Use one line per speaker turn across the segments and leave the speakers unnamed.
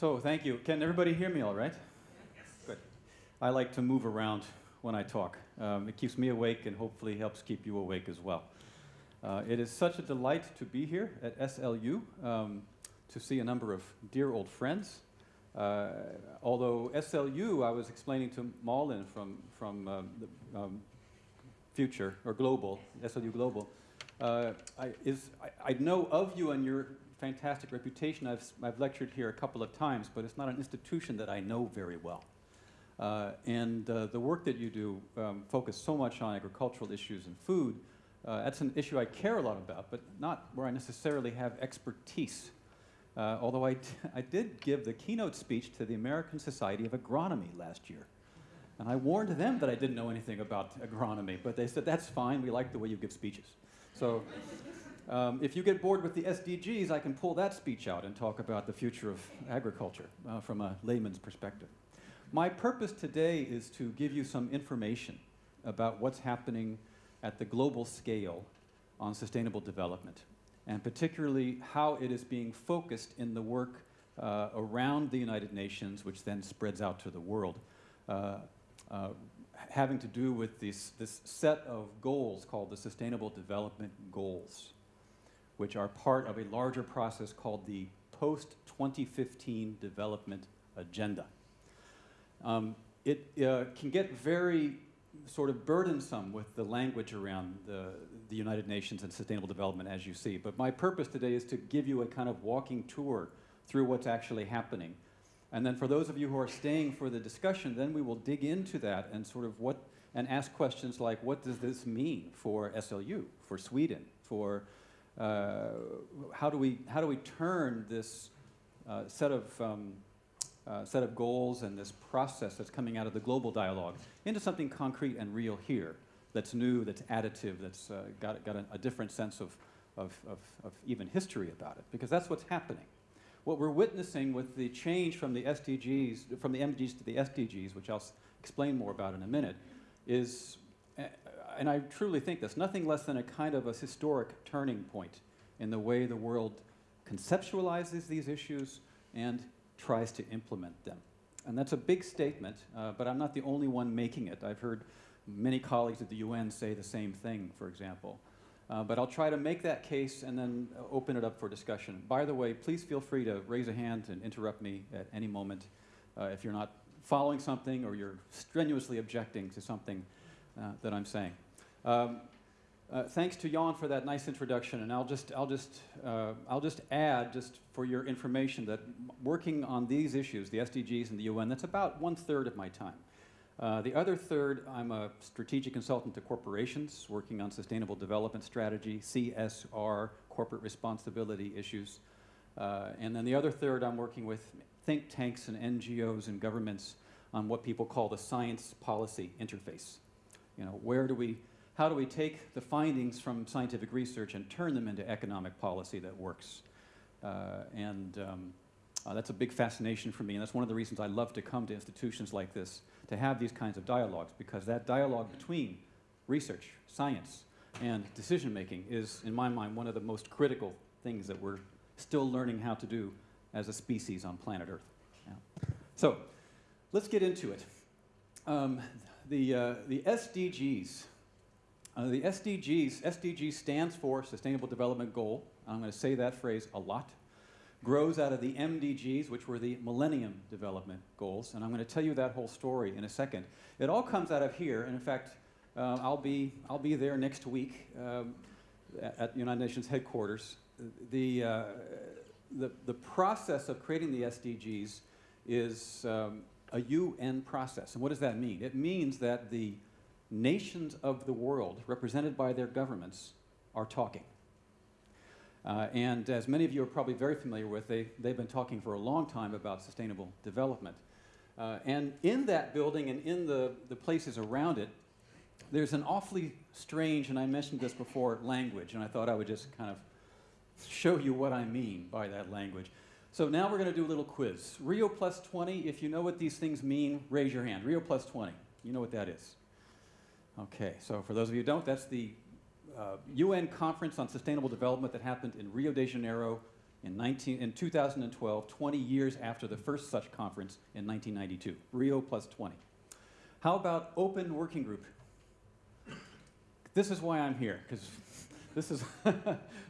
So thank you. Can everybody hear me all right? Yes. Good. I like to move around when I talk. Um, it keeps me awake and hopefully helps keep you awake as well. Uh, it is such a delight to be here at SLU, um, to see a number of dear old friends. Uh, although SLU, I was explaining to Malin from, from um, the um, Future, or Global, SLU Global, uh, I, is, I, I know of you and your fantastic reputation. I've, I've lectured here a couple of times, but it's not an institution that I know very well. Uh, and uh, the work that you do um, focus so much on agricultural issues and food. Uh, that's an issue I care a lot about, but not where I necessarily have expertise. Uh, although I, I did give the keynote speech to the American Society of Agronomy last year. And I warned them that I didn't know anything about agronomy, but they said, that's fine, we like the way you give speeches. So um, if you get bored with the SDGs, I can pull that speech out and talk about the future of agriculture uh, from a layman's perspective. My purpose today is to give you some information about what's happening at the global scale on sustainable development, and particularly how it is being focused in the work uh, around the United Nations, which then spreads out to the world. Uh, uh, having to do with this, this set of goals called the Sustainable Development Goals, which are part of a larger process called the Post-2015 Development Agenda. Um, it uh, can get very sort of burdensome with the language around the, the United Nations and sustainable development as you see. But my purpose today is to give you a kind of walking tour through what's actually happening and then for those of you who are staying for the discussion, then we will dig into that and sort of what, and ask questions like, what does this mean for SLU, for Sweden, for uh, how, do we, how do we turn this uh, set, of, um, uh, set of goals and this process that's coming out of the global dialogue into something concrete and real here that's new, that's additive, that's uh, got, got a, a different sense of, of, of, of even history about it, because that's what's happening. What we're witnessing with the change from the SDGs, from the MDGs to the SDGs, which I'll explain more about in a minute, is, and I truly think this, nothing less than a kind of a historic turning point in the way the world conceptualizes these issues and tries to implement them. And that's a big statement, uh, but I'm not the only one making it. I've heard many colleagues at the UN say the same thing, for example. Uh, but I'll try to make that case and then open it up for discussion. By the way, please feel free to raise a hand and interrupt me at any moment uh, if you're not following something or you're strenuously objecting to something uh, that I'm saying. Um, uh, thanks to Jan for that nice introduction, and I'll just, I'll, just, uh, I'll just add, just for your information, that working on these issues, the SDGs and the UN, that's about one third of my time. Uh, the other third, I'm a strategic consultant to corporations working on sustainable development strategy, CSR, corporate responsibility issues. Uh, and then the other third, I'm working with think tanks and NGOs and governments on what people call the science policy interface. You know, where do we, how do we take the findings from scientific research and turn them into economic policy that works? Uh, and um, uh, that's a big fascination for me, and that's one of the reasons I love to come to institutions like this to have these kinds of dialogues because that dialogue between research, science, and decision making is, in my mind, one of the most critical things that we're still learning how to do as a species on planet Earth. Yeah. So let's get into it. Um, the, uh, the SDGs. Uh, the SDGs, SDG stands for Sustainable Development Goal. I'm going to say that phrase a lot grows out of the MDGs, which were the Millennium Development Goals. And I'm going to tell you that whole story in a second. It all comes out of here. And in fact, uh, I'll, be, I'll be there next week um, at the United Nations headquarters. The, uh, the, the process of creating the SDGs is um, a UN process. And what does that mean? It means that the nations of the world, represented by their governments, are talking. Uh, and as many of you are probably very familiar with, they, they've been talking for a long time about sustainable development. Uh, and in that building and in the, the places around it, there's an awfully strange, and I mentioned this before, language, and I thought I would just kind of show you what I mean by that language. So now we're going to do a little quiz. Rio plus 20, if you know what these things mean, raise your hand. Rio plus 20, you know what that is. Okay, so for those of you who don't, that's the uh, UN conference on sustainable development that happened in Rio de Janeiro in, 19, in 2012, 20 years after the first such conference in 1992. Rio plus 20. How about open working group? This is why I'm here, because this is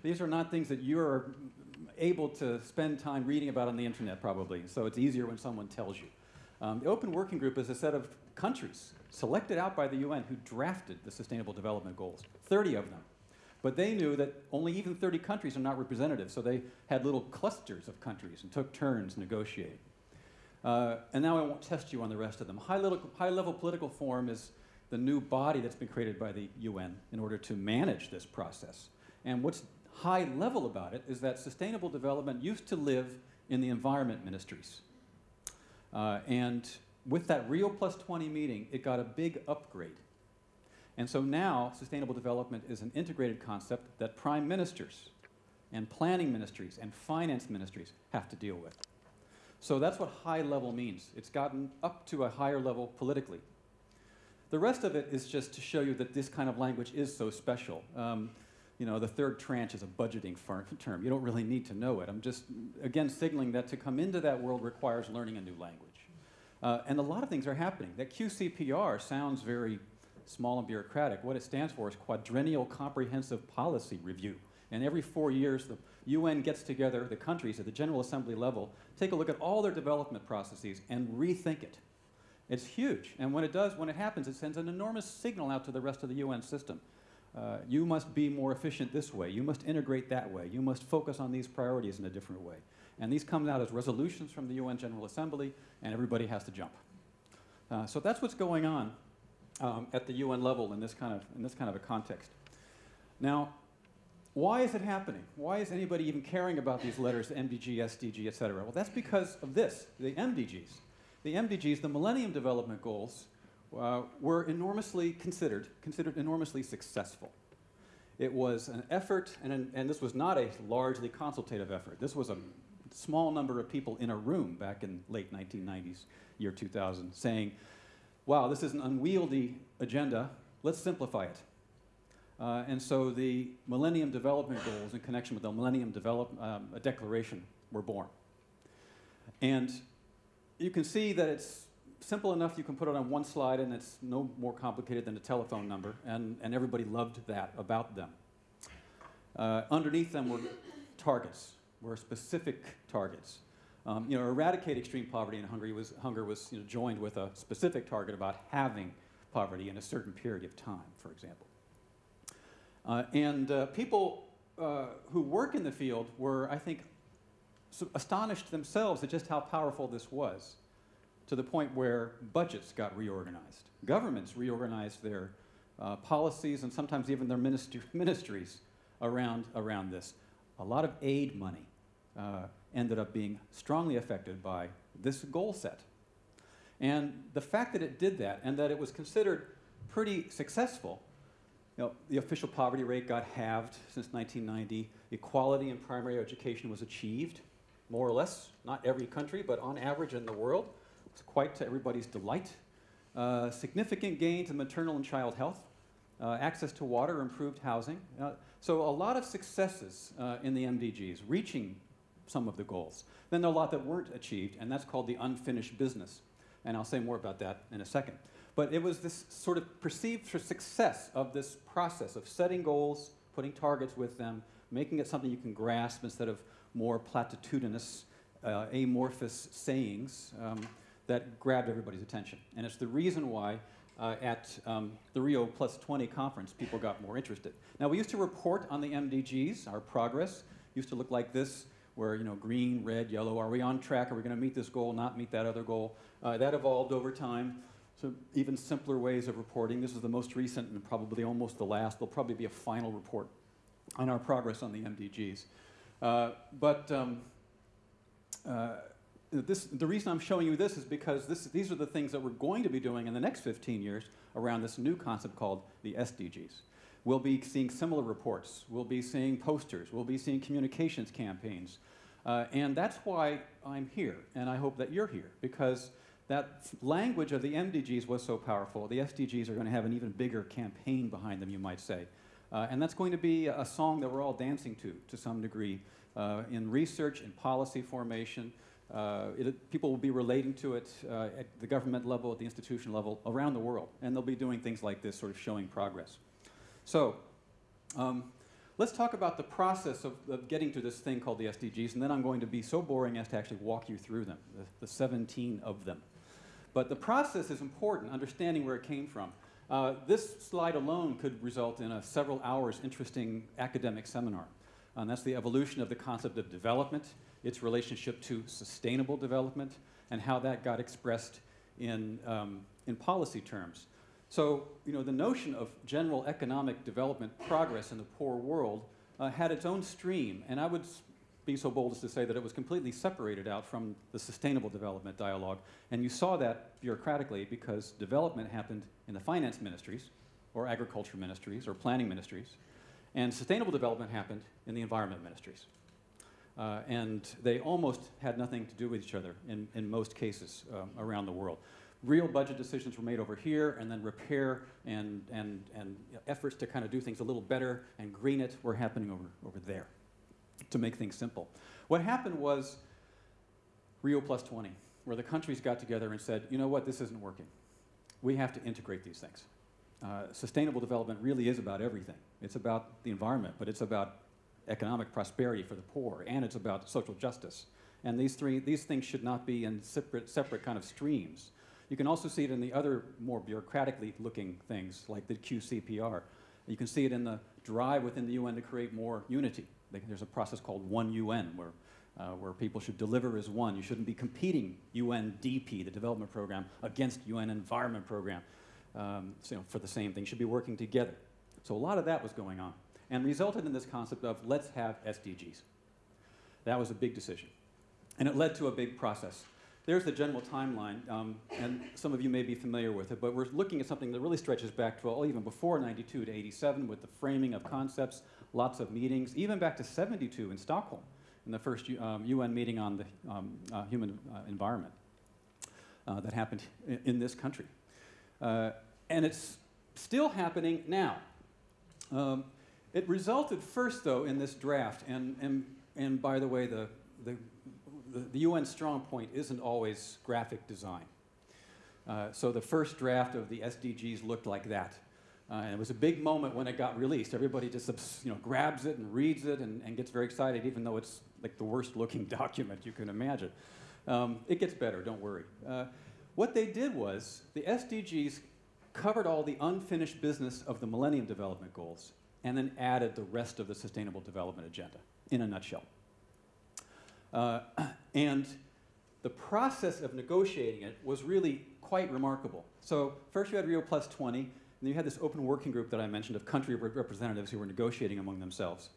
these are not things that you're able to spend time reading about on the internet, probably. So it's easier when someone tells you. Um, the Open Working Group is a set of countries selected out by the UN who drafted the Sustainable Development Goals, 30 of them. But they knew that only even 30 countries are not representative, so they had little clusters of countries and took turns negotiating. Uh, and now I won't test you on the rest of them. High, little, high level political forum is the new body that's been created by the UN in order to manage this process. And what's high level about it is that sustainable development used to live in the environment ministries. Uh, and with that Rio Plus 20 meeting, it got a big upgrade. And so now, sustainable development is an integrated concept that prime ministers and planning ministries and finance ministries have to deal with. So that's what high level means. It's gotten up to a higher level politically. The rest of it is just to show you that this kind of language is so special. Um, you know, the third tranche is a budgeting term. You don't really need to know it. I'm just, again, signaling that to come into that world requires learning a new language. Uh, and a lot of things are happening. That QCPR sounds very small and bureaucratic. What it stands for is Quadrennial Comprehensive Policy Review. And every four years, the UN gets together, the countries at the General Assembly level, take a look at all their development processes and rethink it. It's huge. And when it does, when it happens, it sends an enormous signal out to the rest of the UN system. Uh, you must be more efficient this way. You must integrate that way. You must focus on these priorities in a different way. And these come out as resolutions from the UN General Assembly, and everybody has to jump. Uh, so that's what's going on um, at the UN level in this, kind of, in this kind of a context. Now, why is it happening? Why is anybody even caring about these letters, MDG, SDG, et cetera? Well, that's because of this, the MDGs. The MDGs, the Millennium Development Goals, uh, were enormously considered, considered enormously successful. It was an effort, and, an, and this was not a largely consultative effort. This was a small number of people in a room back in late 1990s, year 2000, saying, wow, this is an unwieldy agenda, let's simplify it. Uh, and so the Millennium Development Goals in connection with the Millennium Develop, um, Declaration were born. And you can see that it's simple enough you can put it on one slide and it's no more complicated than a telephone number, and, and everybody loved that about them. Uh, underneath them were targets, were specific targets. Um, you know, eradicate extreme poverty in Hungary was, hunger was you know, joined with a specific target about having poverty in a certain period of time, for example. Uh, and uh, people uh, who work in the field were, I think, astonished themselves at just how powerful this was to the point where budgets got reorganized. Governments reorganized their uh, policies and sometimes even their ministries around, around this. A lot of aid money uh, ended up being strongly affected by this goal set. And the fact that it did that and that it was considered pretty successful, you know, the official poverty rate got halved since 1990, equality in primary education was achieved, more or less, not every country, but on average in the world quite to everybody's delight. Uh, significant gains in maternal and child health, uh, access to water, improved housing. Uh, so a lot of successes uh, in the MDGs, reaching some of the goals. Then there are a lot that weren't achieved, and that's called the unfinished business. And I'll say more about that in a second. But it was this sort of perceived success of this process of setting goals, putting targets with them, making it something you can grasp instead of more platitudinous, uh, amorphous sayings. Um, that grabbed everybody's attention. And it's the reason why uh, at um, the Rio Plus 20 conference, people got more interested. Now, we used to report on the MDGs, our progress used to look like this, where, you know, green, red, yellow, are we on track? Are we going to meet this goal, not meet that other goal? Uh, that evolved over time. So even simpler ways of reporting. This is the most recent and probably almost the last. There'll probably be a final report on our progress on the MDGs. Uh, but um, uh, this, the reason I'm showing you this is because this, these are the things that we're going to be doing in the next 15 years around this new concept called the SDGs. We'll be seeing similar reports. We'll be seeing posters. We'll be seeing communications campaigns. Uh, and that's why I'm here, and I hope that you're here, because that language of the MDGs was so powerful. The SDGs are going to have an even bigger campaign behind them, you might say. Uh, and that's going to be a song that we're all dancing to, to some degree, uh, in research, in policy formation. Uh, it, people will be relating to it uh, at the government level, at the institution level, around the world. And they'll be doing things like this, sort of showing progress. So, um, let's talk about the process of, of, getting to this thing called the SDGs, and then I'm going to be so boring as to actually walk you through them, the, the 17 of them. But the process is important, understanding where it came from. Uh, this slide alone could result in a several hours interesting academic seminar. And that's the evolution of the concept of development, its relationship to sustainable development, and how that got expressed in, um, in policy terms. So, you know, the notion of general economic development progress in the poor world uh, had its own stream, and I would be so bold as to say that it was completely separated out from the sustainable development dialogue. And you saw that bureaucratically because development happened in the finance ministries, or agriculture ministries, or planning ministries, and sustainable development happened in the environment ministries. Uh, and they almost had nothing to do with each other in, in most cases um, around the world. Real budget decisions were made over here, and then repair and, and, and efforts to kind of do things a little better and green it were happening over, over there to make things simple. What happened was Rio Plus 20, where the countries got together and said, you know what, this isn't working. We have to integrate these things. Uh, sustainable development really is about everything. It's about the environment, but it's about economic prosperity for the poor, and it's about social justice. And these, three, these things should not be in separate, separate kind of streams. You can also see it in the other more bureaucratically looking things, like the QCPR. You can see it in the drive within the UN to create more unity. There's a process called One UN, where, uh, where people should deliver as one. You shouldn't be competing UNDP, the development program, against UN Environment Program um, so, you know, for the same thing. You should be working together. So a lot of that was going on, and resulted in this concept of let's have SDGs. That was a big decision, and it led to a big process. There's the general timeline, um, and some of you may be familiar with it, but we're looking at something that really stretches back to well, even before 92 to 87 with the framing of concepts, lots of meetings, even back to 72 in Stockholm, in the first um, UN meeting on the um, uh, human uh, environment uh, that happened in, this country. Uh, and it's still happening now. Um, it resulted first, though, in this draft, and, and, and by the way, the, the, the, UN strong point isn't always graphic design. Uh, so the first draft of the SDGs looked like that. Uh, and it was a big moment when it got released. Everybody just you know, grabs it and reads it and, and gets very excited, even though it's like the worst looking document you can imagine. Um, it gets better, don't worry. Uh, what they did was the SDGs covered all the unfinished business of the Millennium Development Goals and then added the rest of the Sustainable Development Agenda in a nutshell. Uh, and the process of negotiating it was really quite remarkable. So first you had Rio Plus 20, and then you had this open working group that I mentioned of country representatives who were negotiating among themselves.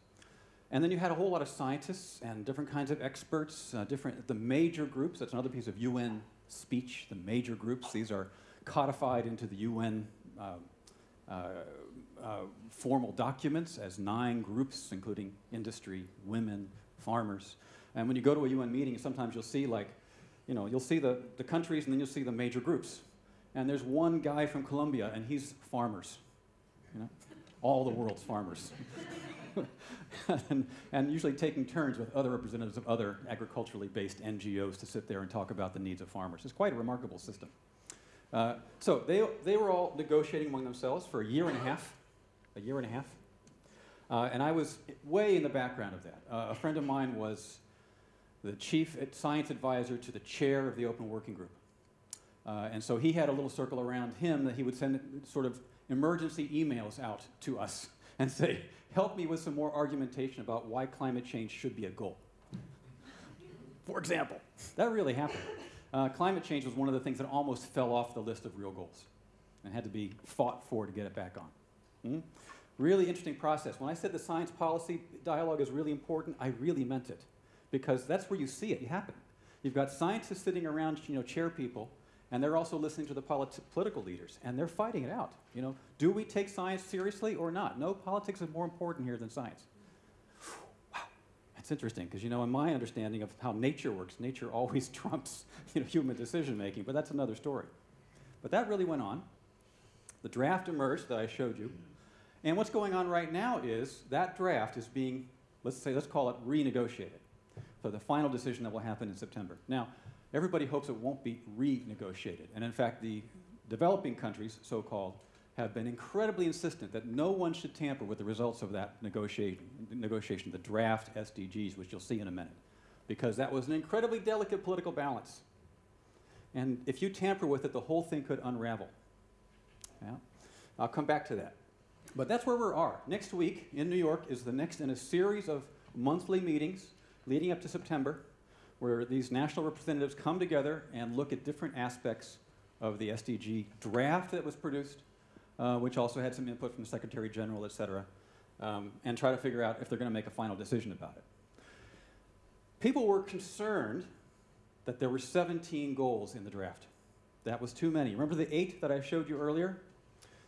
And then you had a whole lot of scientists and different kinds of experts, uh, different, the major groups, that's another piece of UN speech, the major groups. These are codified into the UN uh, uh, formal documents as nine groups, including industry, women, farmers. And when you go to a UN meeting, sometimes you'll see like, you know, you'll see the, the countries and then you'll see the major groups. And there's one guy from Colombia, and he's farmers. You know, all the world's farmers. and, and, usually taking turns with other representatives of other agriculturally based NGOs to sit there and talk about the needs of farmers. It's quite a remarkable system. Uh, so they, they were all negotiating among themselves for a year and a half, a year and a half. Uh, and I was way in the background of that. Uh, a friend of mine was the chief science advisor to the chair of the open working group. Uh, and so he had a little circle around him that he would send sort of emergency emails out to us and say, help me with some more argumentation about why climate change should be a goal. For example, that really happened. Uh, climate change was one of the things that almost fell off the list of real goals and had to be fought for to get it back on. Hmm? Really interesting process. When I said the science policy dialogue is really important, I really meant it because that's where you see it happen. You've got scientists sitting around, you know, chair people and they're also listening to the politi political leaders, and they're fighting it out. You know, do we take science seriously or not? No, politics is more important here than science. Wow, that's interesting because you know, in my understanding of how nature works, nature always trumps you know, human decision making, but that's another story. But that really went on. The draft emerged that I showed you, and what's going on right now is that draft is being Let's say, let's call it renegotiated. So the final decision that will happen in September. Now, everybody hopes it won't be renegotiated. And in fact, the developing countries, so-called, have been incredibly insistent that no one should tamper with the results of that negotiation, negotiation, the draft SDGs, which you'll see in a minute, because that was an incredibly delicate political balance. And if you tamper with it, the whole thing could unravel. Yeah? I'll come back to that. But that's where we are. Next week in New York is the next in a series of monthly meetings leading up to September, where these national representatives come together and look at different aspects of the SDG draft that was produced, uh, which also had some input from the Secretary General, et cetera, um, and try to figure out if they're going to make a final decision about it. People were concerned that there were 17 goals in the draft. That was too many. Remember the eight that I showed you earlier?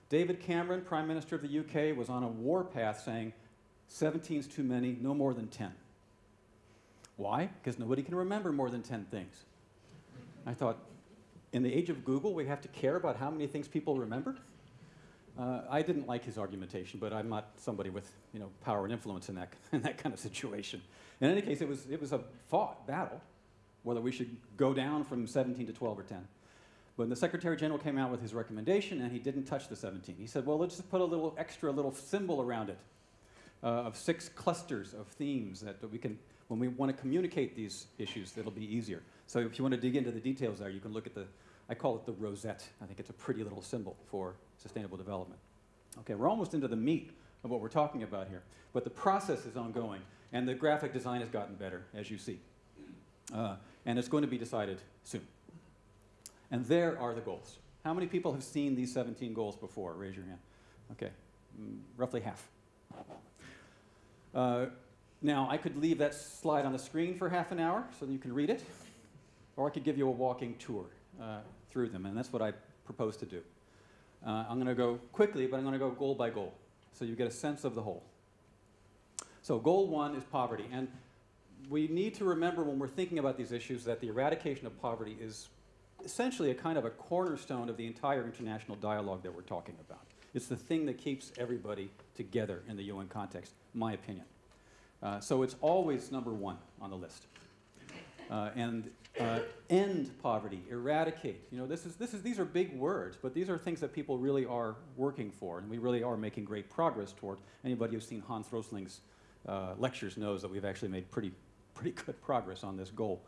David Cameron, Prime Minister of the UK, was on a warpath saying 17 is too many, no more than 10. Why? Because nobody can remember more than 10 things. I thought, in the age of Google, we have to care about how many things people remember? Uh, I didn't like his argumentation, but I'm not somebody with you know, power and influence in that, in that kind of situation. In any case, it was, it was a fought battle, whether we should go down from 17 to 12 or 10. When the Secretary General came out with his recommendation and he didn't touch the 17, he said, well, let's just put a little extra little symbol around it uh, of six clusters of themes that, we can, when we want to communicate these issues, it'll be easier. So if you want to dig into the details there, you can look at the, I call it the rosette. I think it's a pretty little symbol for sustainable development. Okay, we're almost into the meat of what we're talking about here, but the process is ongoing, and the graphic design has gotten better, as you see. Uh, and it's going to be decided soon. And there are the goals. How many people have seen these 17 goals before? Raise your hand. Okay, mm, roughly half. Uh, now, I could leave that slide on the screen for half an hour so that you can read it, or I could give you a walking tour uh, through them, and that's what I propose to do. Uh, I'm going to go quickly, but I'm going to go goal by goal, so you get a sense of the whole. So goal one is poverty, and we need to remember when we're thinking about these issues that the eradication of poverty is essentially a kind of a cornerstone of the entire international dialogue that we're talking about. It's the thing that keeps everybody together in the UN context, my opinion. Uh, so it's always number one on the list. Uh, and uh, end poverty, eradicate. You know, this is, this is, these are big words, but these are things that people really are working for, and we really are making great progress toward. Anybody who's seen Hans Rosling's uh, lectures knows that we've actually made pretty, pretty good progress on this goal.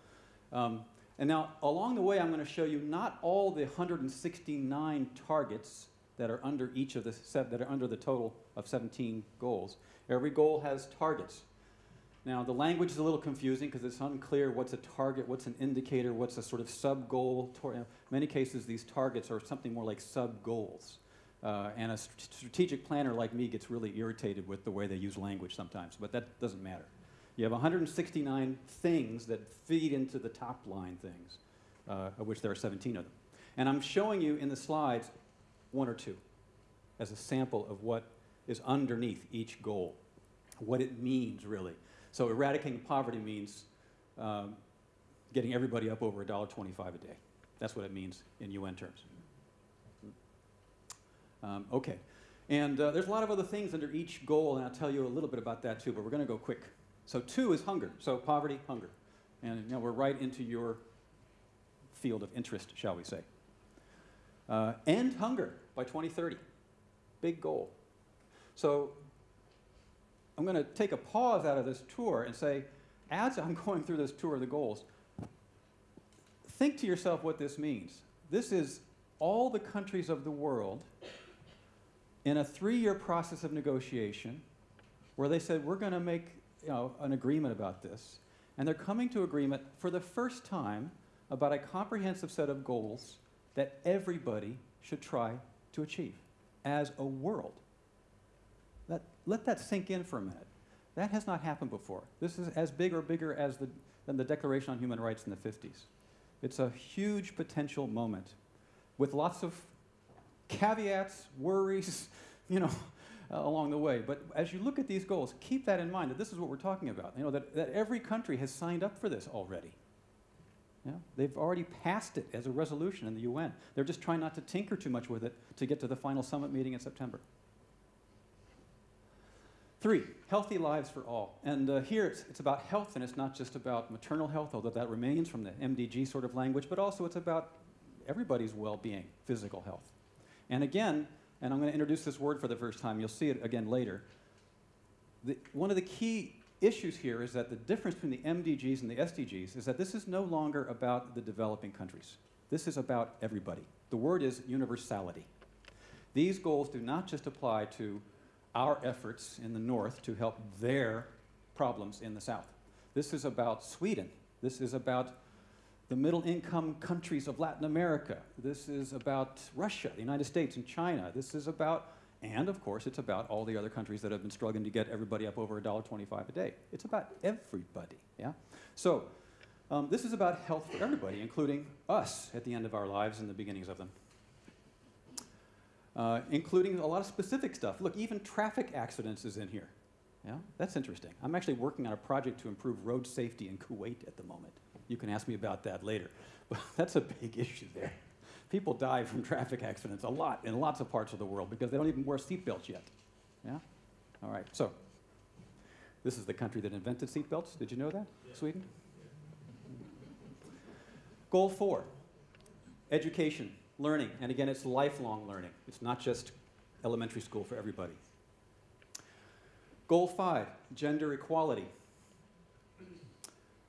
Um, and now, along the way, I'm going to show you not all the 169 targets that are under each of the that are under the total of 17 goals. Every goal has targets. Now, the language is a little confusing because it's unclear what's a target, what's an indicator, what's a sort of sub-goal. In many cases, these targets are something more like sub-goals. Uh, and a st strategic planner like me gets really irritated with the way they use language sometimes, but that doesn't matter. You have 169 things that feed into the top line things, uh, of which there are 17 of them. And I'm showing you in the slides one or two as a sample of what is underneath each goal, what it means really. So eradicating poverty means um, getting everybody up over $1.25 a day. That's what it means in UN terms. Um, okay. And uh, there's a lot of other things under each goal, and I'll tell you a little bit about that too, but we're going to go quick. So two is hunger. So poverty, hunger. And you know, we're right into your field of interest, shall we say. Uh, end hunger by 2030. Big goal. So I'm going to take a pause out of this tour and say, as I'm going through this tour of the goals, think to yourself what this means. This is all the countries of the world in a three-year process of negotiation where they said, we're going to make you know, an agreement about this. And they're coming to agreement for the first time about a comprehensive set of goals that everybody should try to achieve as a world. Let, let that sink in for a minute. That has not happened before. This is as big or bigger as the, than the Declaration on Human Rights in the 50s. It's a huge potential moment with lots of caveats, worries, you know, along the way. But as you look at these goals, keep that in mind that this is what we're talking about. You know, that, that every country has signed up for this already. Yeah? They've already passed it as a resolution in the UN. They're just trying not to tinker too much with it to get to the final summit meeting in September. Three, healthy lives for all. And uh, here it's, it's about health, and it's not just about maternal health, although that remains from the MDG sort of language, but also it's about everybody's well being, physical health. And again, and I'm going to introduce this word for the first time, you'll see it again later. The, one of the key issues here is that the difference between the MDGs and the SDGs is that this is no longer about the developing countries. This is about everybody. The word is universality. These goals do not just apply to our efforts in the north to help their problems in the south. This is about Sweden. This is about the middle income countries of Latin America. This is about Russia, the United States, and China. This is about, and of course, it's about all the other countries that have been struggling to get everybody up over $1.25 a day. It's about everybody, yeah? So, um, this is about health for everybody, including us at the end of our lives and the beginnings of them. Uh, including a lot of specific stuff. Look, even traffic accidents is in here. Yeah, that's interesting. I'm actually working on a project to improve road safety in Kuwait at the moment. You can ask me about that later. But that's a big issue there. People die from traffic accidents a lot in lots of parts of the world because they don't even wear seatbelts yet. Yeah? All right, so this is the country that invented seatbelts. Did you know that? Yeah. Sweden? Goal four education, learning. And again, it's lifelong learning, it's not just elementary school for everybody. Goal five gender equality.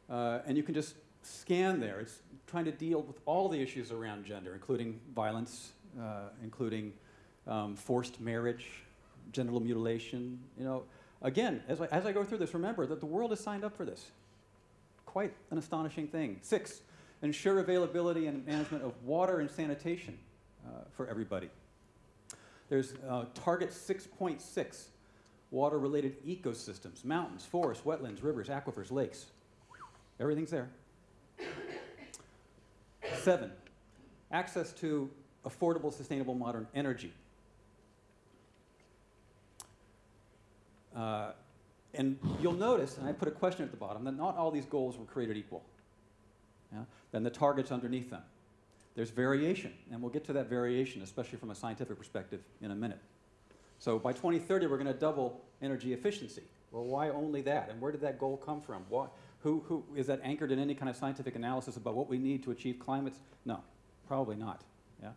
Uh, and you can just scan there. It's trying to deal with all the issues around gender, including violence, uh, including um, forced marriage, genital mutilation. You know, again, as I, as I go through this, remember that the world has signed up for this. Quite an astonishing thing. Six, ensure availability and management of water and sanitation uh, for everybody. There's uh, target 6.6, water-related ecosystems, mountains, forests, wetlands, rivers, aquifers, lakes. Everything's there. Seven, access to affordable, sustainable, modern energy. Uh, and you'll notice, and I put a question at the bottom, that not all these goals were created equal. Yeah? Then the targets underneath them. There's variation, and we'll get to that variation, especially from a scientific perspective, in a minute. So by 2030, we're going to double energy efficiency. Well, why only that? And where did that goal come from? Why, who, who, is that anchored in any kind of scientific analysis about what we need to achieve climates? No, probably not. Yeah?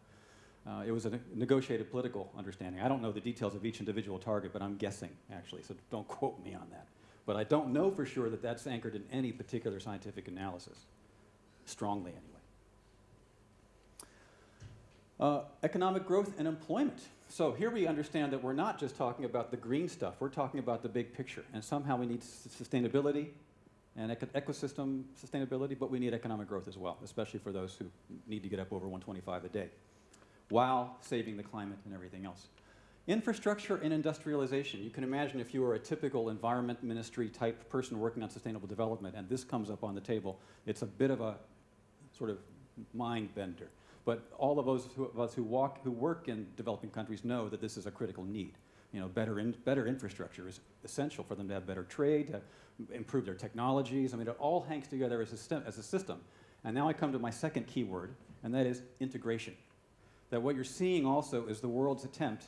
Uh, it was a ne negotiated political understanding. I don't know the details of each individual target, but I'm guessing, actually, so don't quote me on that. But I don't know for sure that that's anchored in any particular scientific analysis, strongly anyway. Uh, economic growth and employment. So here we understand that we're not just talking about the green stuff, we're talking about the big picture. And somehow we need sustainability, and ecosystem sustainability, but we need economic growth as well, especially for those who need to get up over 125 a day, while saving the climate and everything else. Infrastructure and industrialization. You can imagine if you were a typical environment ministry type person working on sustainable development and this comes up on the table, it's a bit of a sort of mind bender. But all of those who, of us who, walk, who work in developing countries know that this is a critical need. You know, better, in, better infrastructure is essential for them to have better trade, to improve their technologies. I mean, it all hangs together as a, as a system. And now I come to my second keyword, and that is integration. That what you're seeing also is the world's attempt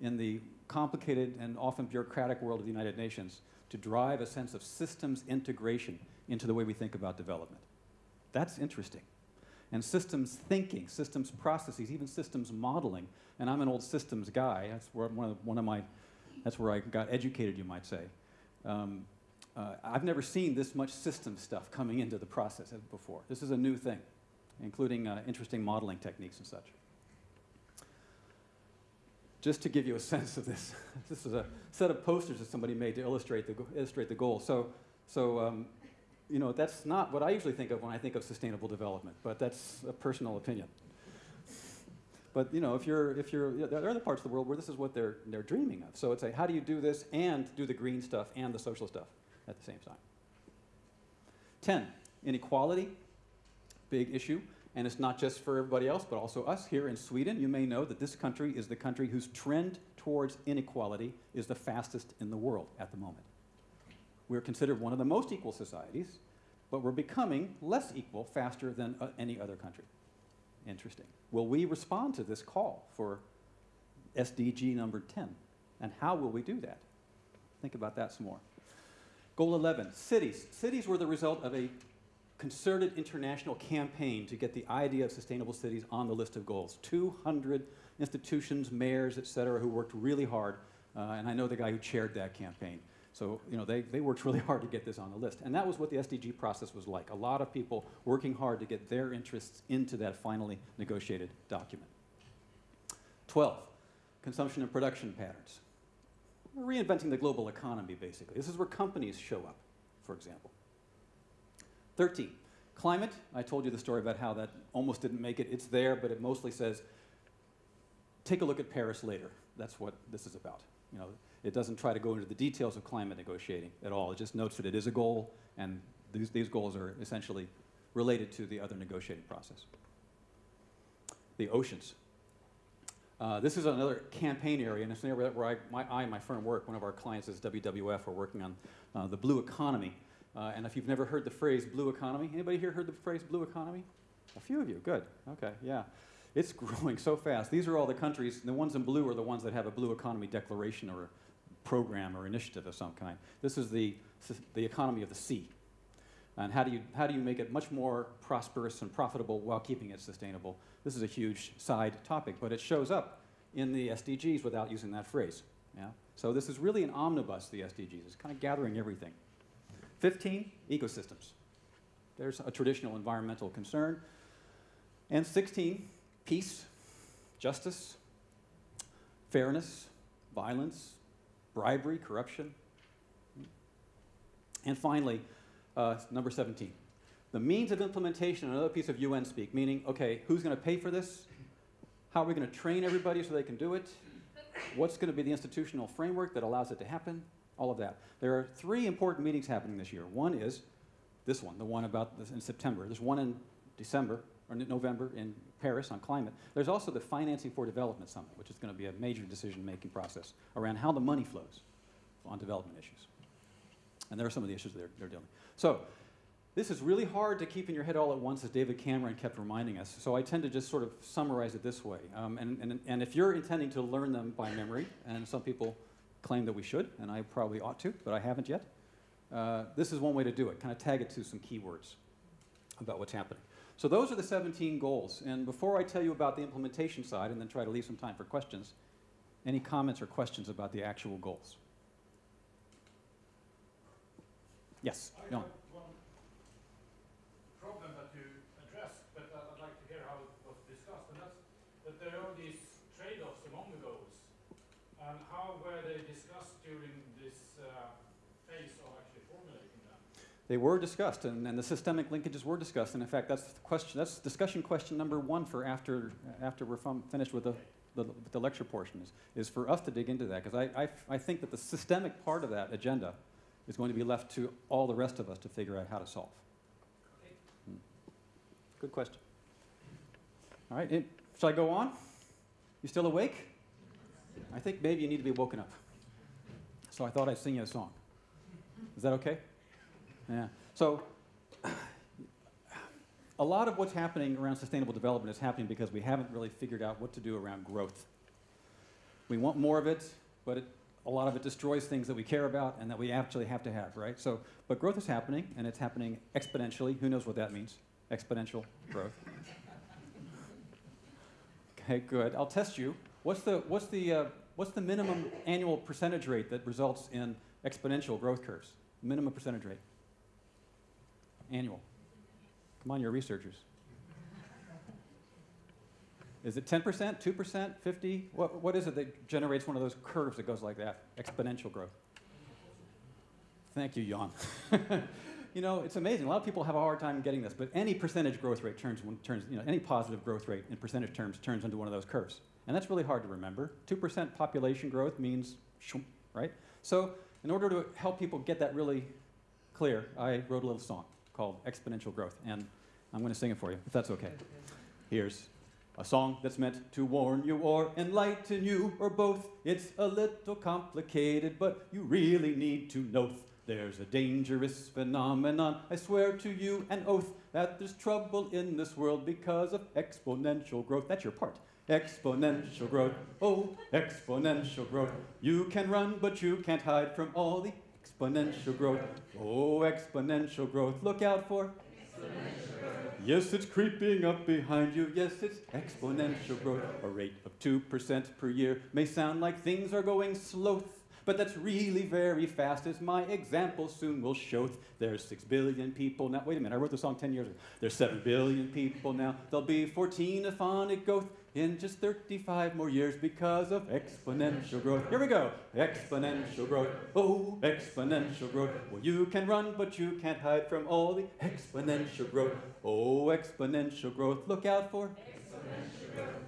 in the complicated and often bureaucratic world of the United Nations to drive a sense of systems integration into the way we think about development. That's interesting. And systems thinking, systems processes, even systems modeling. And I'm an old systems guy. That's where one of, one of my, that's where I got educated, you might say. Um, uh, I've never seen this much system stuff coming into the process before. This is a new thing, including uh, interesting modeling techniques and such. Just to give you a sense of this, this is a set of posters that somebody made to illustrate the, illustrate the goal. So, so um, you know, that's not what I usually think of when I think of sustainable development, but that's a personal opinion. But you know, if you're, if you're, there are other parts of the world where this is what they're, they're dreaming of. So it's a, how do you do this and do the green stuff and the social stuff? at the same time. 10, inequality, big issue. And it's not just for everybody else, but also us here in Sweden. You may know that this country is the country whose trend towards inequality is the fastest in the world at the moment. We're considered one of the most equal societies, but we're becoming less equal faster than uh, any other country. Interesting. Will we respond to this call for SDG number 10? And how will we do that? Think about that some more. Goal 11, cities. Cities were the result of a concerted international campaign to get the idea of sustainable cities on the list of goals. 200 institutions, mayors, et cetera, who worked really hard. Uh, and I know the guy who chaired that campaign. So, you know, they, they worked really hard to get this on the list. And that was what the SDG process was like. A lot of people working hard to get their interests into that finally negotiated document. 12, consumption and production patterns. We're reinventing the global economy, basically. This is where companies show up, for example. 13, climate. I told you the story about how that almost didn't make it. It's there, but it mostly says, take a look at Paris later. That's what this is about. You know, it doesn't try to go into the details of climate negotiating at all. It just notes that it is a goal, and these, these goals are essentially related to the other negotiating process. The oceans. Uh, this is another campaign area, and it's an area where I, my, I and my firm work. One of our clients is WWF. We're working on uh, the blue economy. Uh, and if you've never heard the phrase blue economy, anybody here heard the phrase blue economy? A few of you, good. Okay, yeah. It's growing so fast. These are all the countries, the ones in blue are the ones that have a blue economy declaration or program or initiative of some kind. This is the, the economy of the sea. And how do, you, how do you make it much more prosperous and profitable while keeping it sustainable? This is a huge side topic, but it shows up in the SDGs without using that phrase. Yeah? So this is really an omnibus, the SDGs. It's kind of gathering everything. 15, ecosystems. There's a traditional environmental concern. And 16, peace, justice, fairness, violence, bribery, corruption. And finally, uh, number 17, the means of implementation, another piece of UN speak, meaning, okay, who's going to pay for this? How are we going to train everybody so they can do it? What's going to be the institutional framework that allows it to happen? All of that. There are three important meetings happening this year. One is this one, the one about this in September. There's one in December, or November in Paris on climate. There's also the Financing for Development Summit, which is going to be a major decision-making process around how the money flows on development issues. And there are some of the issues they're, they're dealing. with. So this is really hard to keep in your head all at once, as David Cameron kept reminding us. So I tend to just sort of summarize it this way. Um, and, and, and if you're intending to learn them by memory, and some people claim that we should, and I probably ought to, but I haven't yet, uh, this is one way to do it. Kind of tag it to some keywords about what's happening. So those are the 17 goals. And before I tell you about the implementation side and then try to leave some time for questions, any comments or questions about the actual goals? Yes, no.
one problem that you addressed, but I'd like to hear how it was discussed, and that's that there are these trade-offs among the goals. And how were they discussed during this uh, phase of actually formulating them?
They were discussed, and, and the systemic linkages were discussed. And in fact, that's the question. That's discussion question number one for after after we're finished with the, the, the lecture portion is, is for us to dig into that because I, I, I think that the systemic part of that agenda is going to be left to all the rest of us to figure out how to solve. Hmm. Good question. All right, it, shall I go on? You still awake? I think maybe you need to be woken up. So I thought I'd sing you a song. Is that okay? Yeah. So a lot of what's happening around sustainable development is happening because we haven't really figured out what to do around growth. We want more of it, but it, a lot of it destroys things that we care about and that we actually have to have, right? So, but growth is happening, and it's happening exponentially. Who knows what that means? Exponential growth. okay, good. I'll test you. What's the what's the uh, what's the minimum annual percentage rate that results in exponential growth curves? Minimum percentage rate. Annual. Come on, you're researchers. Is it 10%, 2%, 50? What, what is it that generates one of those curves that goes like that? Exponential growth. Thank you, Jan. you know, it's amazing. A lot of people have a hard time getting this, but any percentage growth rate turns, turns you know, any positive growth rate in percentage terms turns into one of those curves. And that's really hard to remember. 2% population growth means, right? So in order to help people get that really clear, I wrote a little song called Exponential Growth, and I'm going to sing it for you, if that's okay. Here's a song that's meant to warn you or enlighten you or both. It's a little complicated, but you really need to know. There's a dangerous phenomenon. I swear to you an oath that there's trouble in this world because of exponential growth. That's your part. exponential growth. Oh, exponential growth. You can run, but you can't hide from all the exponential growth. Oh, exponential growth. Look out for. Yes, it's creeping up behind you. Yes, it's exponential growth. A rate of 2% per year may sound like things are going slow, but that's really very fast, as my example soon will show. There's 6 billion people now. Wait a minute, I wrote the song 10 years ago. There's 7 billion people now. There'll be 14 if on it goes in just 35 more years because of exponential growth. Here we go. Exponential growth. Oh, exponential growth. Well, you can run, but you can't hide from all the exponential growth. Oh, exponential growth. Look out for.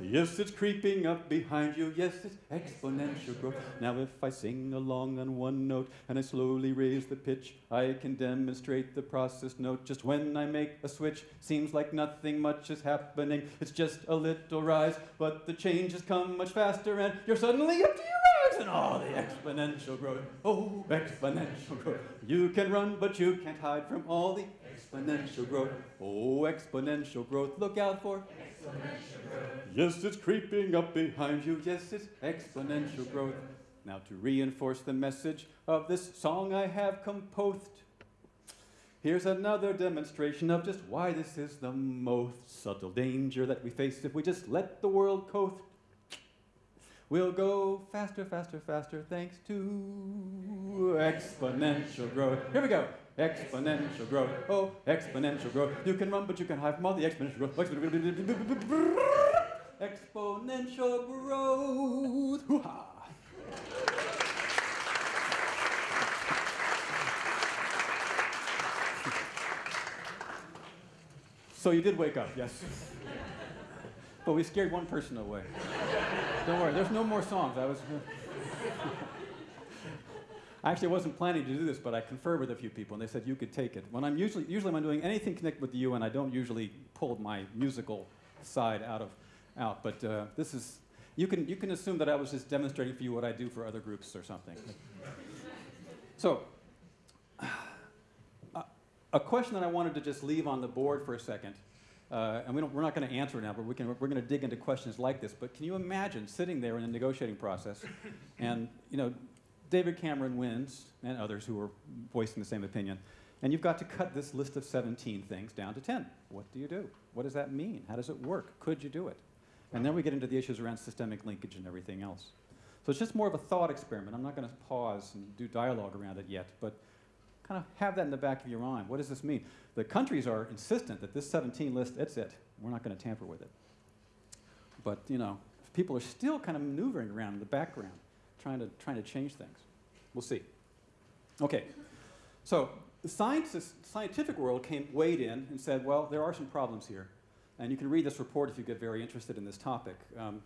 Yes, it's creeping up behind you. Yes, it's exponential growth. Now, if I sing along on one note and I slowly raise the pitch, I can demonstrate the process note. Just when I make a switch, seems like nothing much is happening. It's just a little rise, but the changes come much faster, and you're suddenly up to your eyes and all the exponential growth. Oh, exponential growth. You can run, but you can't hide from all the exponential growth. Oh, exponential growth. Look out for. Exponential growth. Yes, it's creeping up behind you. Yes, it's exponential growth. Now, to reinforce the message of this song I have composed, here's another demonstration of just why this is the most subtle danger that we face if we just let the world coast. We'll go faster, faster, faster, thanks to exponential growth. Here we go. Exponential growth. Oh, exponential growth. You can run, but you can hide from all the exponential growth. Exponential growth. Hoo-ha. So you did wake up, yes. But we scared one person away. Don't worry, there's no more songs. I was. I actually wasn't planning to do this, but I conferred with a few people, and they said you could take it. When I'm usually, usually when I'm doing anything connected with the UN, I don't usually pull my musical side out of, out. But uh, this is, you can you can assume that I was just demonstrating for you what I do for other groups or something. so, uh, a question that I wanted to just leave on the board for a second. Uh, and we don't, we're not going to answer it now, but we can, we're going to dig into questions like this. But can you imagine sitting there in a negotiating process, and you know, David Cameron wins, and others who are voicing the same opinion, and you've got to cut this list of 17 things down to 10. What do you do? What does that mean? How does it work? Could you do it? And then we get into the issues around systemic linkage and everything else. So it's just more of a thought experiment. I'm not going to pause and do dialogue around it yet, but kind of have that in the back of your mind. What does this mean? The countries are insistent that this 17 list, it's it. We're not going to tamper with it. But, you know, people are still kind of maneuvering around in the background, trying to, trying to change things. We'll see. Okay, so the scientific world came weighed in and said, well, there are some problems here. And you can read this report if you get very interested in this topic. Um,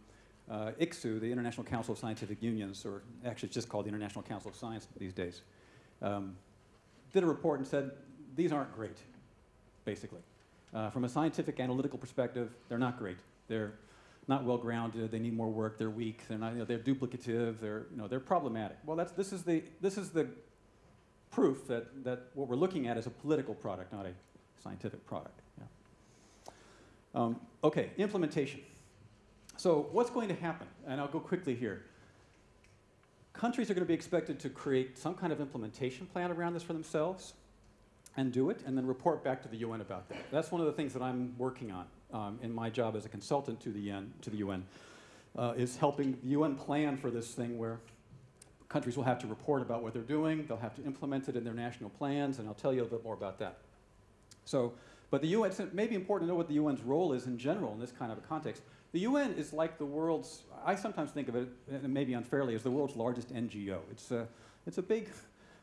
uh, ICSU, the International Council of Scientific Unions, or actually it's just called the International Council of Science these days, um, did a report and said, these aren't great, basically. Uh, from a scientific analytical perspective, they're not great. They're not well grounded. They need more work. They're weak. They're not. You know, they're duplicative. They're you know they're problematic. Well, that's this is the this is the proof that that what we're looking at is a political product, not a scientific product. Yeah. Um, okay, implementation. So what's going to happen? And I'll go quickly here. Countries are going to be expected to create some kind of implementation plan around this for themselves and do it, and then report back to the UN about that. That's one of the things that I'm working on um, in my job as a consultant to the UN, to the UN uh, is helping the UN plan for this thing where countries will have to report about what they're doing, they'll have to implement it in their national plans, and I'll tell you a little bit more about that. So, but the UN, it may be important to know what the UN's role is in general in this kind of a context. The UN is like the world's, I sometimes think of it, maybe unfairly, as the world's largest NGO. It's a, it's a, big,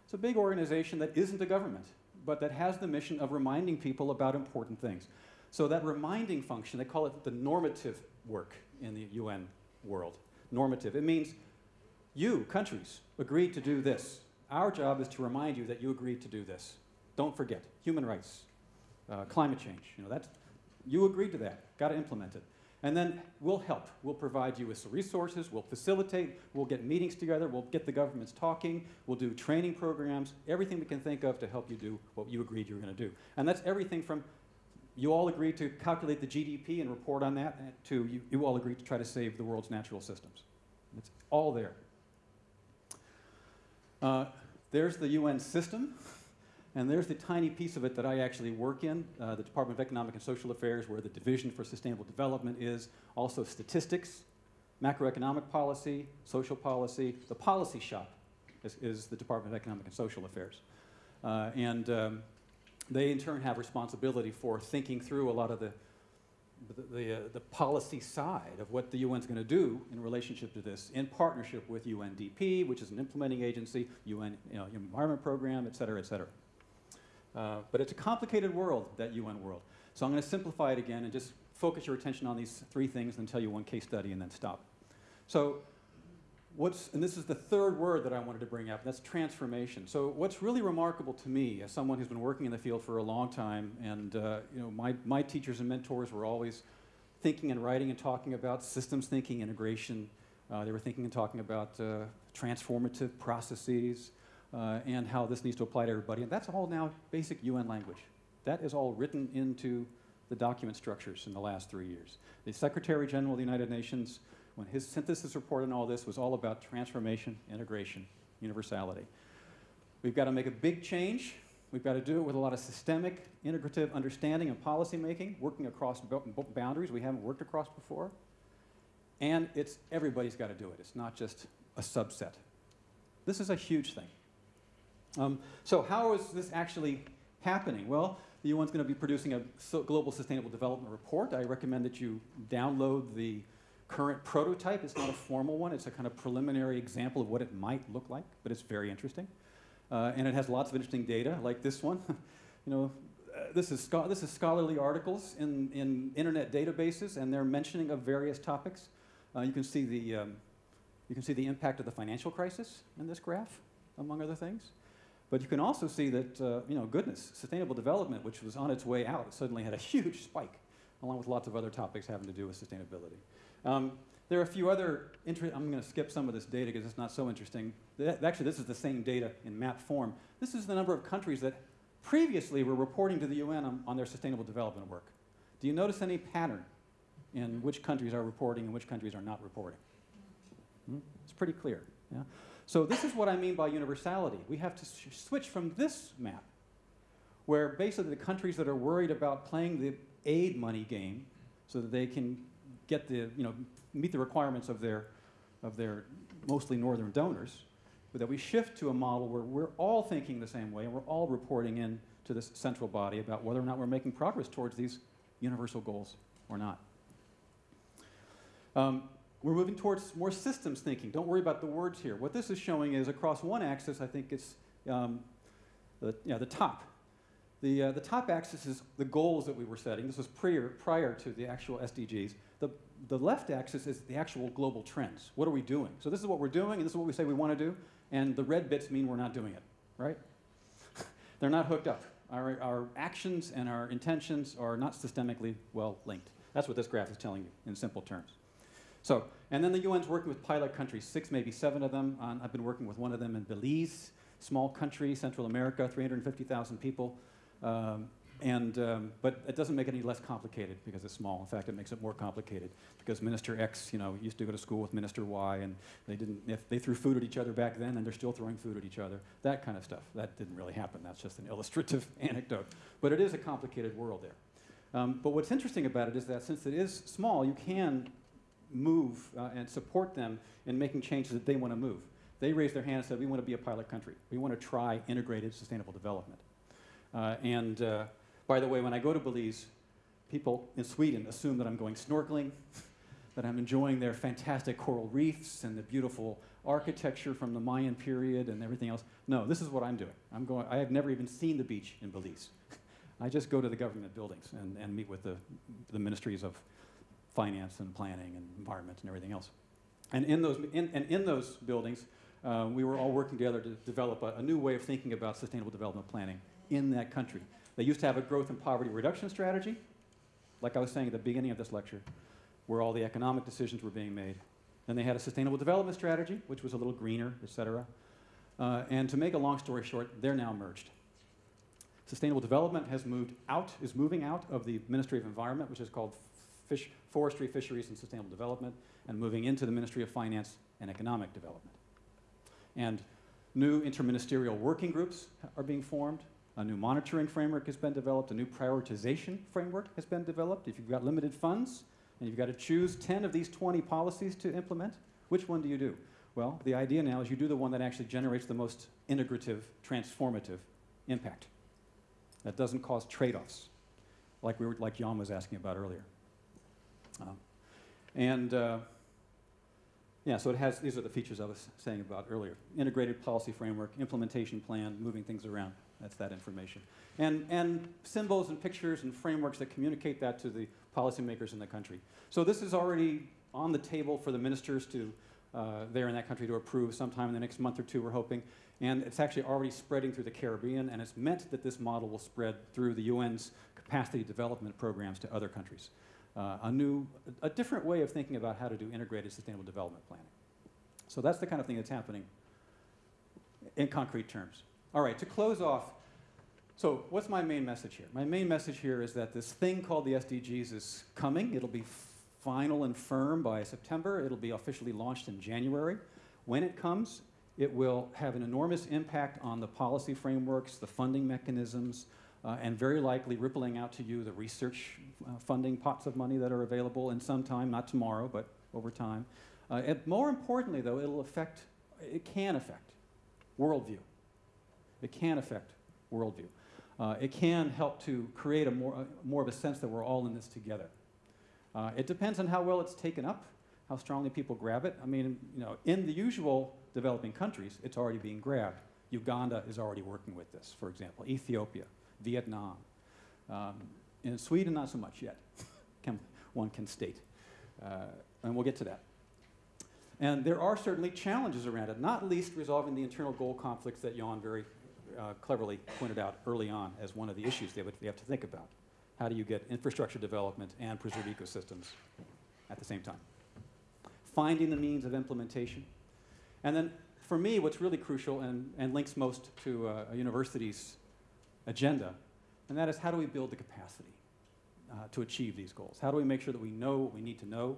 it's a big organization that isn't a government, but that has the mission of reminding people about important things. So that reminding function, they call it the normative work in the UN world. Normative. It means you, countries, agreed to do this. Our job is to remind you that you agreed to do this. Don't forget. Human rights, uh, climate change. You know, that's, you agreed to that. Got to implement it. And then we'll help. We'll provide you with some resources. We'll facilitate. We'll get meetings together. We'll get the governments talking. We'll do training programs, everything we can think of to help you do what you agreed you were going to do. And that's everything from you all agreed to calculate the GDP and report on that. to you, you all agreed to try to save the world's natural systems. It's all there. Uh, there's the UN system, and there's the tiny piece of it that I actually work in, uh, the Department of Economic and Social Affairs, where the Division for Sustainable Development is, also statistics, macroeconomic policy, social policy. The policy shop is, is the Department of Economic and Social Affairs. Uh, and um, they in turn have responsibility for thinking through a lot of the, the, the, uh, the policy side of what the UN is going to do in relationship to this in partnership with UNDP, which is an implementing agency, UN you know, Environment Program, et cetera, et cetera. Uh, but it's a complicated world, that UN world. So I'm going to simplify it again and just focus your attention on these three things and tell you one case study and then stop. So what's, and this is the third word that I wanted to bring up, that's transformation. So what's really remarkable to me, as someone who's been working in the field for a long time, and uh, you know, my, my teachers and mentors were always thinking and writing and talking about systems thinking, integration. Uh, they were thinking and talking about uh, transformative processes uh, and how this needs to apply to everybody. And that's all now basic UN language. That is all written into the document structures in the last three years. The Secretary General of the United Nations when his synthesis report on all this was all about transformation, integration, universality. We've got to make a big change. We've got to do it with a lot of systemic, integrative understanding and policy making, working across boundaries we haven't worked across before. And it's everybody's got to do it. It's not just a subset. This is a huge thing. Um, so how is this actually happening? Well, the UN's going to be producing a global sustainable development report. I recommend that you download the current prototype. It's not a formal one. It's a kind of preliminary example of what it might look like, but it's very interesting. Uh, and it has lots of interesting data, like this one. you know, uh, this, is this is scholarly articles in, in internet databases, and they're mentioning of various topics. Uh, you can see the um, you can see the impact of the financial crisis in this graph, among other things. But you can also see that, uh, you know, goodness, sustainable development, which was on its way out, suddenly had a huge spike, along with lots of other topics having to do with sustainability. Um, there are a few other, I'm going to skip some of this data because it's not so interesting. Actually, this is the same data in map form. This is the number of countries that previously were reporting to the UN on, on their sustainable development work. Do you notice any pattern in which countries are reporting and which countries are not reporting? Hmm? It's pretty clear. Yeah? So this is what I mean by universality. We have to switch from this map, where basically the countries that are worried about playing the aid money game so that they can get the, you know, meet the requirements of their, of their mostly northern donors, but that we shift to a model where we're all thinking the same way and we're all reporting in to this central body about whether or not we're making progress towards these universal goals or not. Um, we're moving towards more systems thinking. Don't worry about the words here. What this is showing is across one axis, I think it's um, the, yeah, the top. The, uh, the top axis is the goals that we were setting. This was prior, prior to the actual SDGs. The, the left axis is the actual global trends. What are we doing? So this is what we're doing, and this is what we say we want to do, and the red bits mean we're not doing it, right? They're not hooked up. Our, our actions and our intentions are not systemically well linked. That's what this graph is telling you in simple terms. So, and then the UN's working with pilot countries, six, maybe seven of them. On, I've been working with one of them in Belize, small country, Central America, 350,000 people. Um, and, um, but it doesn't make it any less complicated because it's small. In fact, it makes it more complicated because Minister X, you know, used to go to school with Minister Y, and they didn't. If they threw food at each other back then, and they're still throwing food at each other. That kind of stuff. That didn't really happen. That's just an illustrative anecdote. But it is a complicated world there. Um, but what's interesting about it is that since it is small, you can move uh, and support them in making changes that they want to move. They raised their hand and said, "We want to be a pilot country. We want to try integrated sustainable development." Uh, and uh, by the way, when I go to Belize, people in Sweden assume that I'm going snorkeling, that I'm enjoying their fantastic coral reefs and the beautiful architecture from the Mayan period and everything else. No, this is what I'm doing. I'm going, I have never even seen the beach in Belize. I just go to the government buildings and, and meet with the, the ministries of finance and planning and environment and everything else. And in those, in, and in those buildings, uh, we were all working together to develop a, a new way of thinking about sustainable development planning in that country. They used to have a growth and poverty reduction strategy, like I was saying at the beginning of this lecture, where all the economic decisions were being made. Then they had a sustainable development strategy, which was a little greener, et cetera. Uh, and to make a long story short, they're now merged. Sustainable development has moved out, is moving out of the Ministry of Environment, which is called Fish, Forestry, Fisheries, and Sustainable Development, and moving into the Ministry of Finance and Economic Development. And new interministerial working groups are being formed. A new monitoring framework has been developed. A new prioritization framework has been developed. If you've got limited funds and you've got to choose 10 of these 20 policies to implement, which one do you do? Well, the idea now is you do the one that actually generates the most integrative, transformative impact. That doesn't cause trade-offs, like we were, like Jan was asking about earlier. Um, and uh, yeah, so it has, these are the features I was saying about earlier. Integrated policy framework, implementation plan, moving things around. That's that information. And, and symbols and pictures and frameworks that communicate that to the policymakers in the country. So this is already on the table for the ministers to, uh, there in that country to approve sometime in the next month or two, we're hoping. And it's actually already spreading through the Caribbean, and it's meant that this model will spread through the UN's capacity development programs to other countries. Uh, a new, a different way of thinking about how to do integrated sustainable development planning. So that's the kind of thing that's happening in concrete terms. All right, to close off, so what's my main message here? My main message here is that this thing called the SDGs is coming. It'll be final and firm by September. It'll be officially launched in January. When it comes, it will have an enormous impact on the policy frameworks, the funding mechanisms, uh, and very likely rippling out to you the research uh, funding pots of money that are available in some time, not tomorrow, but over time. Uh, and more importantly, though, it'll affect, it can affect worldview. It can affect worldview. Uh, it can help to create a more, uh, more of a sense that we're all in this together. Uh, it depends on how well it's taken up, how strongly people grab it. I mean, you know, in the usual developing countries, it's already being grabbed. Uganda is already working with this, for example. Ethiopia, Vietnam. Um, in Sweden, not so much yet, can, one can state. Uh, and we'll get to that. And there are certainly challenges around it, not least resolving the internal goal conflicts that Jan very uh, cleverly pointed out early on as one of the issues they, would, they have to think about. How do you get infrastructure development and preserve ecosystems at the same time? Finding the means of implementation. And then for me, what's really crucial and, and links most to uh, a university's agenda, and that is how do we build the capacity uh, to achieve these goals? How do we make sure that we know what we need to know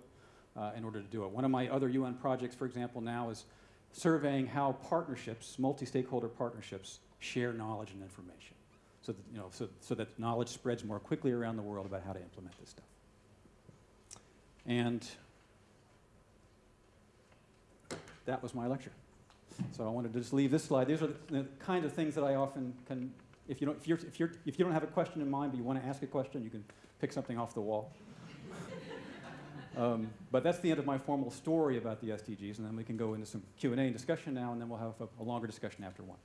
uh, in order to do it? One of my other UN projects, for example, now is surveying how partnerships, multi-stakeholder partnerships, share knowledge and information so that, you know, so, so that knowledge spreads more quickly around the world about how to implement this stuff. And that was my lecture. So I wanted to just leave this slide. These are the, the kind of things that I often can, if you, don't, if, you're, if, you're, if you don't have a question in mind but you want to ask a question, you can pick something off the wall. um, but that's the end of my formal story about the SDGs, and then we can go into some Q&A and discussion now, and then we'll have a, a longer discussion after one.